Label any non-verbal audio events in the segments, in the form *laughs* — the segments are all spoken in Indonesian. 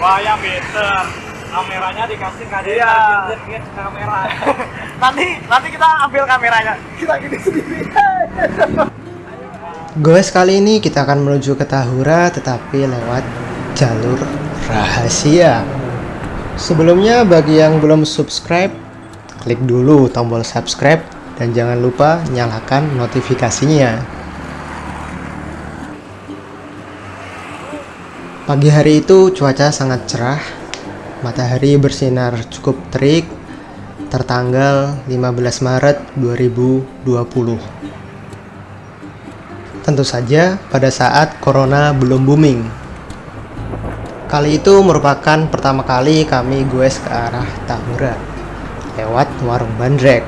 Wah better. Kameranya dikasih nggak ada Iya. kamera. *laughs* nanti nanti kita ambil kameranya kita gini sendiri Goes kali ini kita akan menuju ke Tahura tetapi lewat jalur rahasia. Sebelumnya bagi yang belum subscribe, klik dulu tombol subscribe dan jangan lupa nyalakan notifikasinya. Pagi hari itu cuaca sangat cerah, matahari bersinar cukup terik, tertanggal 15 Maret 2020. Tentu saja pada saat corona belum booming. Kali itu merupakan pertama kali kami goes ke arah Tahura lewat warung bandrek.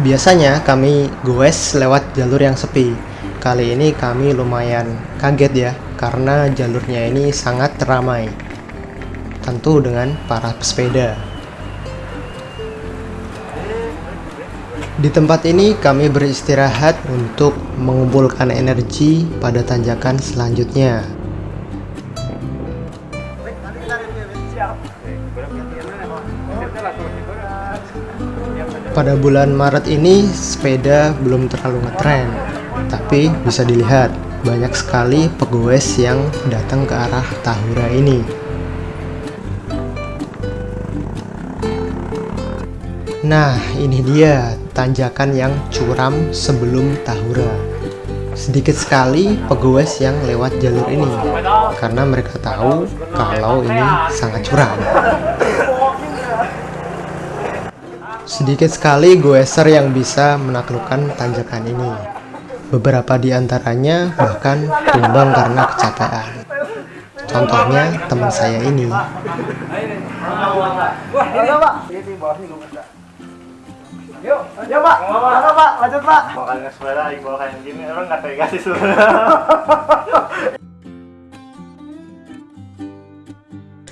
Biasanya kami goes lewat jalur yang sepi. Kali ini kami lumayan kaget ya karena jalurnya ini sangat ramai. Tentu dengan para pesepeda. Di tempat ini kami beristirahat untuk mengumpulkan energi pada tanjakan selanjutnya. Pada bulan Maret ini sepeda belum terlalu ngetren, tapi bisa dilihat banyak sekali pegoes yang datang ke arah Tahura ini. Nah, ini dia tanjakan yang curam sebelum Tahura. Sedikit sekali pegoes yang lewat jalur ini karena mereka tahu kalau ini sangat curam. Sedikit sekali goeser yang bisa menaklukkan tanjakan ini. Beberapa di antaranya bahkan tumbang karena kecapean. Contohnya teman saya ini.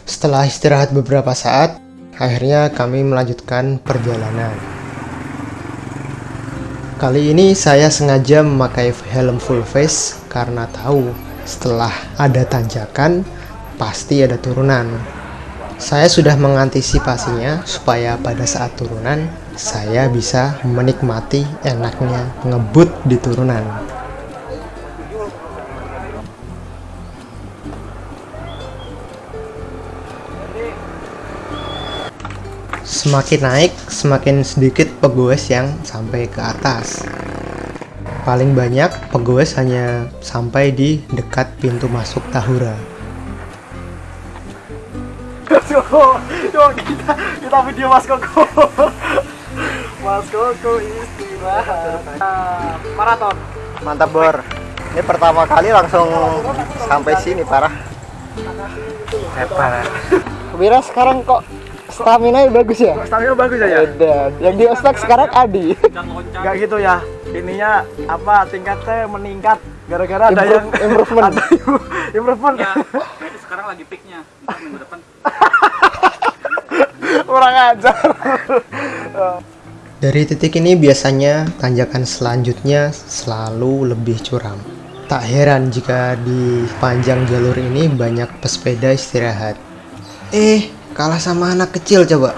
Setelah istirahat beberapa saat, akhirnya kami melanjutkan perjalanan. Kali ini saya sengaja memakai helm full face karena tahu setelah ada tanjakan pasti ada turunan. Saya sudah mengantisipasinya supaya pada saat turunan saya bisa menikmati enaknya ngebut di turunan. Semakin naik, semakin sedikit pegoes yang sampai ke atas. Paling banyak pegoes hanya sampai di dekat pintu masuk Tahura. Koko, kita kita video Mas Koko. Mas Koko istirahat. Ah, Maraton. Mantap Bor. Ini pertama kali langsung sampai sini parah. Parah. Wira sekarang kok stamina bagus ya? Stamina bagus ya. Edan. Yang di ospek sekarang Adi. Gak gitu ya. Ininya apa tingkatnya meningkat gara-gara ada yang improvement. ada im- *laughs* improvement. Ya, sekarang lagi peaknya. Minggu depan. *laughs* Kurang ajar. Dari titik ini biasanya tanjakan selanjutnya selalu lebih curam. Tak heran jika di panjang jalur ini banyak pesepeda istirahat. Eh, kalah sama anak kecil coba.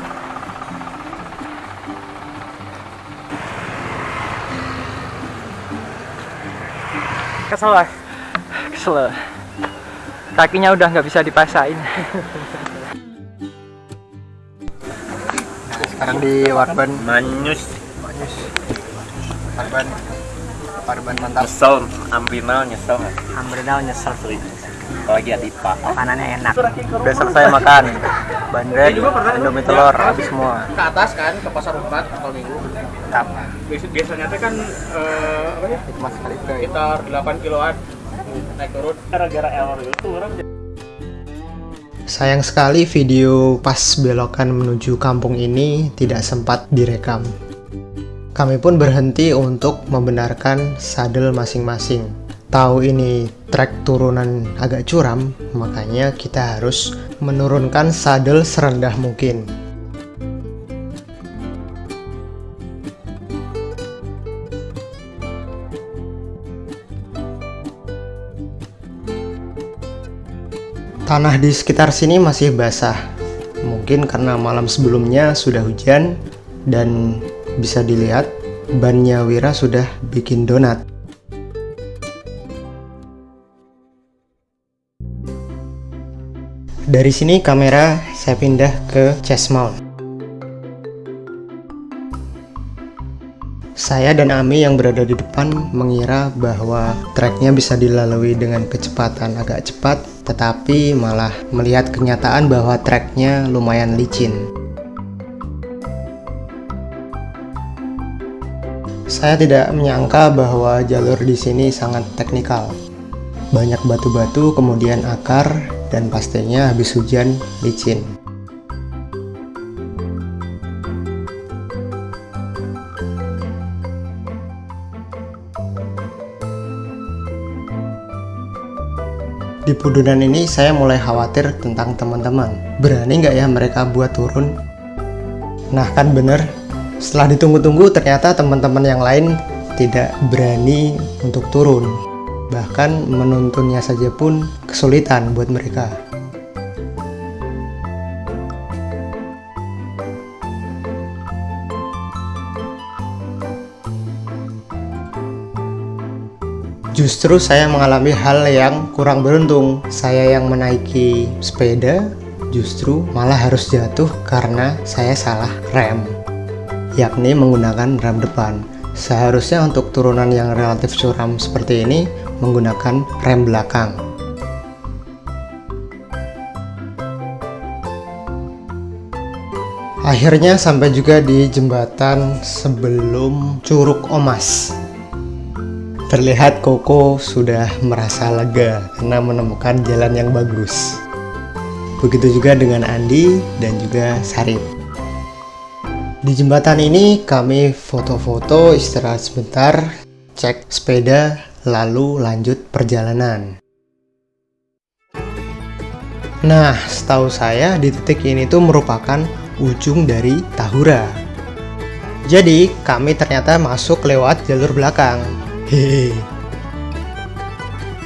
Kesel lah. Kesel. Kakinya udah nggak bisa dipasain. Sekarang di Warban, Manyus, Warban, Warban mantap. nyesel, ambrinal nyesel nggak? Ambrenal nyesel. Asli. Apalagi Adipa. Makanannya enak. Udah selesai makan. Bandrek, Indomie telur, habis semua. ke atas kan ke pasar umpat kalau minggu Mantap. Biasa- biasanya teh kan eh, apa ya Mas kali itu. sekitar 8 kiloan naik turun Gara-gara error itu orang Sayang sekali video pas belokan menuju kampung ini tidak sempat direkam. Kami pun berhenti untuk membenarkan sadel masing-masing. Tahu ini trek turunan agak curam, makanya kita harus menurunkan sadel serendah mungkin. Tanah di sekitar sini masih basah. Mungkin karena malam sebelumnya sudah hujan dan bisa dilihat bannya Wira sudah bikin donat. Dari sini kamera saya pindah ke chest mount. Saya dan Ami yang berada di depan mengira bahwa treknya bisa dilalui dengan kecepatan agak cepat, tetapi malah melihat kenyataan bahwa treknya lumayan licin. Saya tidak menyangka bahwa jalur di sini sangat teknikal. Banyak batu-batu, kemudian akar, dan pastinya habis hujan licin. Di Pudunan ini saya mulai khawatir tentang teman-teman. Berani nggak ya mereka buat turun? Nah kan bener, setelah ditunggu-tunggu ternyata teman-teman yang lain tidak berani untuk turun. Bahkan menuntunnya saja pun kesulitan buat mereka. Justru saya mengalami hal yang kurang beruntung. Saya yang menaiki sepeda justru malah harus jatuh karena saya salah rem, yakni menggunakan rem depan. Seharusnya untuk turunan yang relatif curam seperti ini menggunakan rem belakang. Akhirnya sampai juga di jembatan sebelum Curug Omas. Terlihat Koko sudah merasa lega karena menemukan jalan yang bagus. Begitu juga dengan Andi dan juga Sarip. Di jembatan ini kami foto-foto istirahat sebentar, cek sepeda, lalu lanjut perjalanan. Nah, setahu saya di titik ini tuh merupakan ujung dari Tahura. Jadi, kami ternyata masuk lewat jalur belakang. Hehe.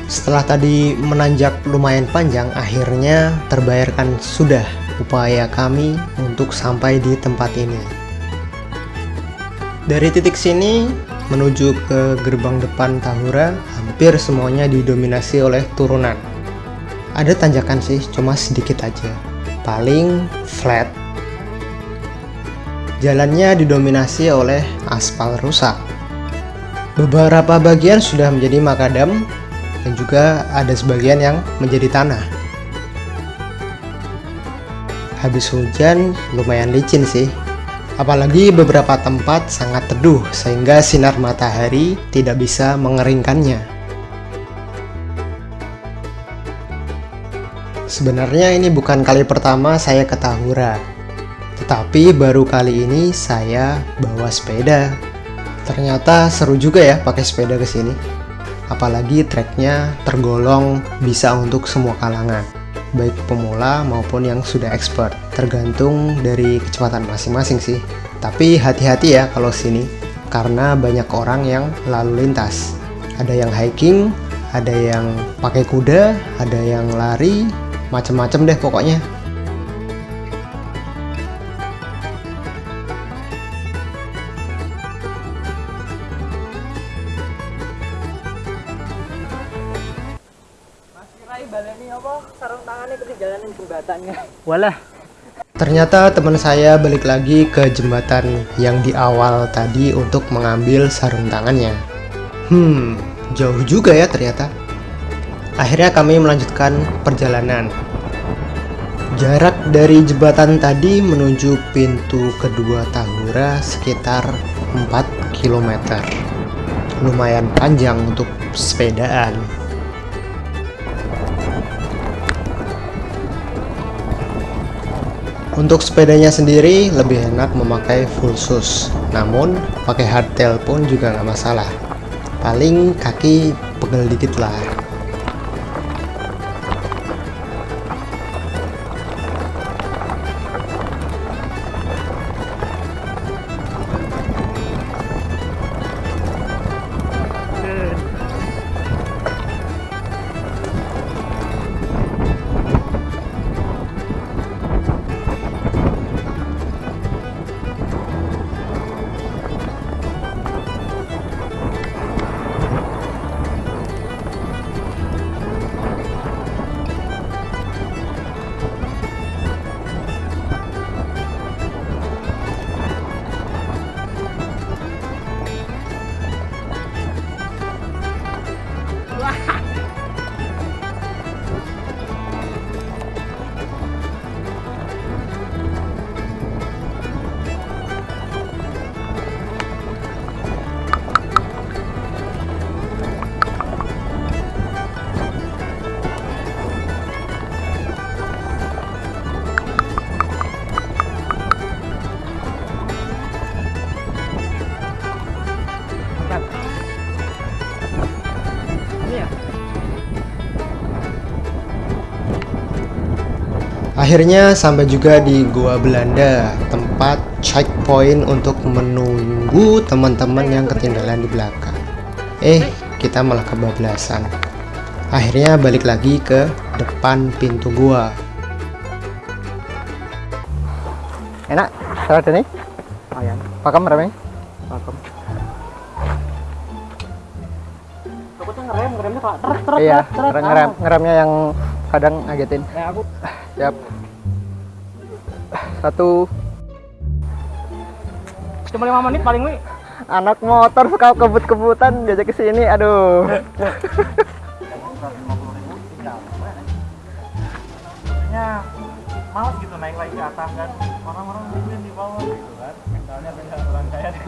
Setelah tadi menanjak lumayan panjang, akhirnya terbayarkan sudah upaya kami untuk sampai di tempat ini. Dari titik sini menuju ke gerbang depan Tahura, hampir semuanya didominasi oleh turunan. Ada tanjakan sih, cuma sedikit aja. Paling flat. Jalannya didominasi oleh aspal rusak. Beberapa bagian sudah menjadi makadam dan juga ada sebagian yang menjadi tanah. Habis hujan lumayan licin sih. Apalagi beberapa tempat sangat teduh sehingga sinar matahari tidak bisa mengeringkannya. Sebenarnya ini bukan kali pertama saya ke Tahura. Tetapi baru kali ini saya bawa sepeda. Ternyata seru juga ya pakai sepeda ke sini. Apalagi treknya tergolong bisa untuk semua kalangan, baik pemula maupun yang sudah expert. Tergantung dari kecepatan masing-masing sih. Tapi hati-hati ya kalau sini, karena banyak orang yang lalu lintas. Ada yang hiking, ada yang pakai kuda, ada yang lari, macem-macem deh pokoknya. Walah, Ternyata teman saya balik lagi ke jembatan yang di awal tadi untuk mengambil sarung tangannya. Hmm, jauh juga ya ternyata. Akhirnya kami melanjutkan perjalanan. Jarak dari jembatan tadi menuju pintu kedua Tahura sekitar 4 km. Lumayan panjang untuk sepedaan. Untuk sepedanya sendiri lebih enak memakai full shoes, namun pakai hardtail pun juga nggak masalah. Paling kaki pegel dikit lah. Akhirnya sampai juga di Gua Belanda, tempat checkpoint untuk menunggu teman-teman yang ketinggalan di belakang. Eh, kita malah kebablasan. Akhirnya balik lagi ke depan pintu gua. Enak, salad ini? Lumayan. Pakem remnya? Pakem. Takutnya ngerem, ngeremnya kok truk truk Iya, truk, truk. ngerem, ngeremnya yang kadang ngagetin. Nah, aku Siap. Satu cuma lima menit paling wi. anak motor suka kebut-kebutan diajak ke sini. Aduh. Ya, males gitu naik lagi ke atas kan. Orang-orang mungkin di bawah gitu kan. Mentalnya beda orang kaya di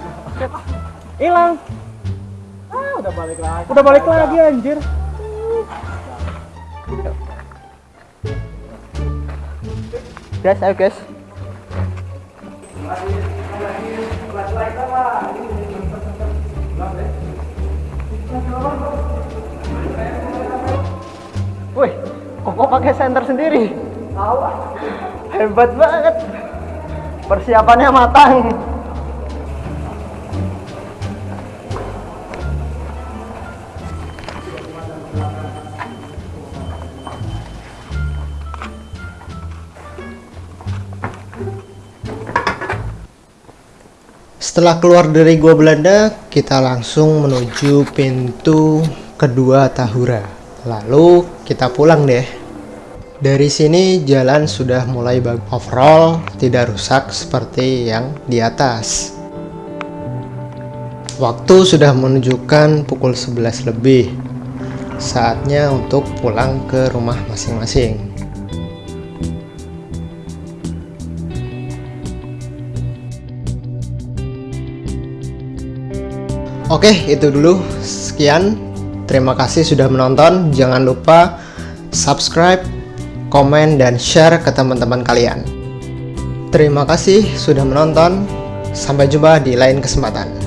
Hilang. Ah, udah balik lagi. Udah balik lagi anjir. Guys, ayo guys. Wih, kok pakai senter sendiri? Hebat banget. Persiapannya matang. Setelah keluar dari gua Belanda, kita langsung menuju pintu kedua Tahura. Lalu kita pulang deh. Dari sini jalan sudah mulai bagus. Overall tidak rusak seperti yang di atas. Waktu sudah menunjukkan pukul 11 lebih. Saatnya untuk pulang ke rumah masing-masing. Oke, itu dulu. Sekian. Terima kasih sudah menonton. Jangan lupa subscribe, komen, dan share ke teman-teman kalian. Terima kasih sudah menonton. Sampai jumpa di lain kesempatan.